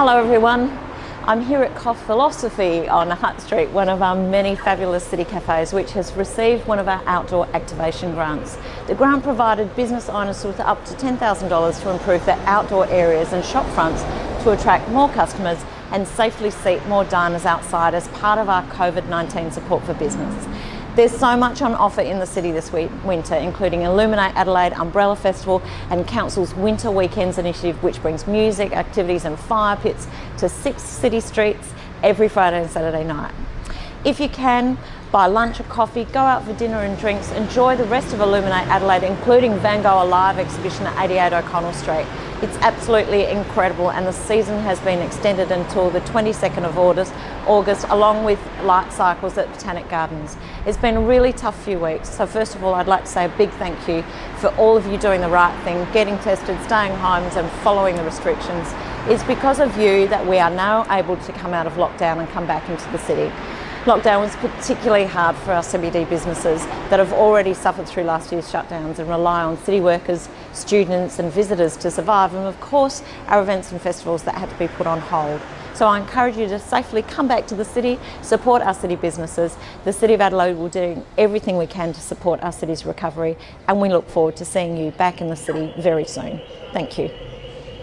Hello everyone. I'm here at Coff Philosophy on Hutt Street, one of our many fabulous city cafes which has received one of our outdoor activation grants. The grant provided business owners with up to $10,000 to improve their outdoor areas and shop fronts to attract more customers and safely seat more diners outside as part of our COVID-19 support for business. There's so much on offer in the city this week, winter, including Illuminate Adelaide Umbrella Festival and Council's Winter Weekends initiative, which brings music, activities and fire pits to six city streets every Friday and Saturday night. If you can, buy lunch or coffee, go out for dinner and drinks, enjoy the rest of Illuminate Adelaide, including Van Gogh Alive exhibition at 88 O'Connell Street. It's absolutely incredible and the season has been extended until the 22nd of August, August along with light cycles at Botanic Gardens. It's been a really tough few weeks, so first of all I'd like to say a big thank you for all of you doing the right thing, getting tested, staying homes and following the restrictions. It's because of you that we are now able to come out of lockdown and come back into the city. Lockdown was particularly hard for our CBD businesses that have already suffered through last year's shutdowns and rely on city workers, students and visitors to survive and of course our events and festivals that had to be put on hold. So I encourage you to safely come back to the city, support our city businesses. The City of Adelaide will do everything we can to support our city's recovery and we look forward to seeing you back in the city very soon. Thank you.